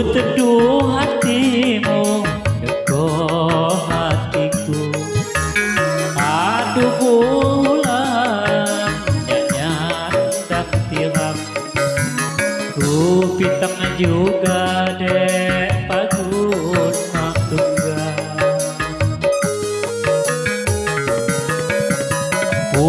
teduh hatimu Degoh hatiku. Aduh bulan Nyanya tak tiram. Ku pitang juga dek Patut matungga Ku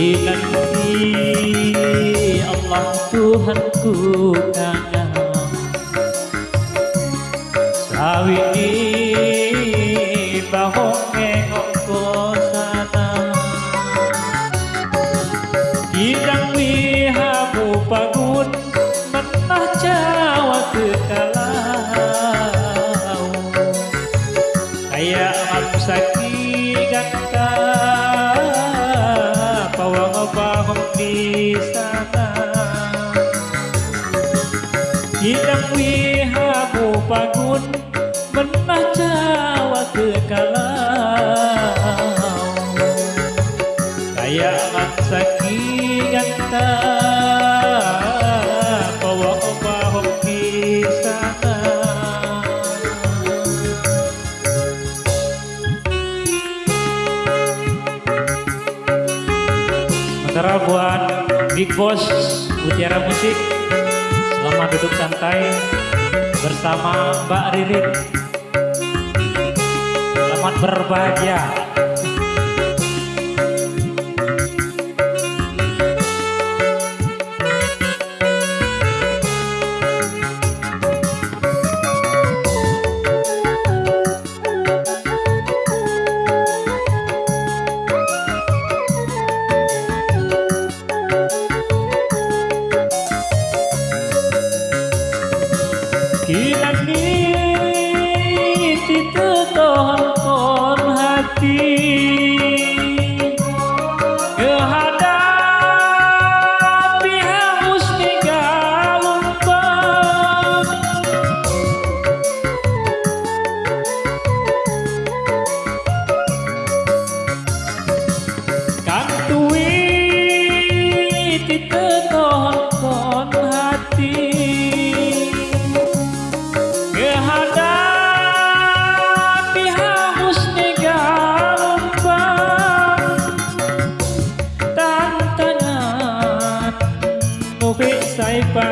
nanti Allah Tuhanku kangen Sawi Sementara buat Big Boss Mutiara Musik Selamat duduk santai Bersama Mbak Ririn. Selamat berbahagia.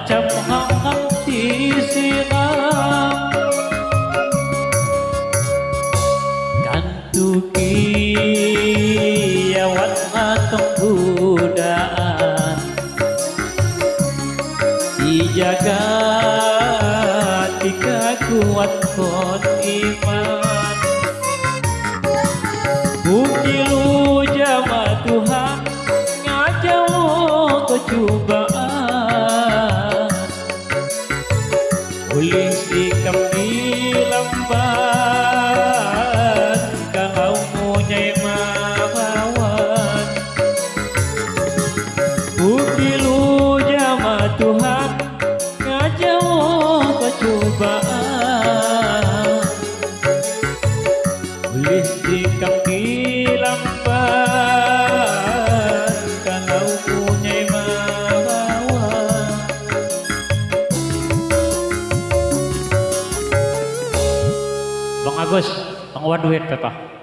macam hangat disiram Kantuki yawan atong budaan. Dijaga tiga kuat kon iman. Bukti lu jama Tuhan Ngajau kecubaan. Huling di kambilang ban Kakao mo niya'y mabawan Bukilu niya matuhan Ngadya mo kacubaan Huling di Duit Pepa.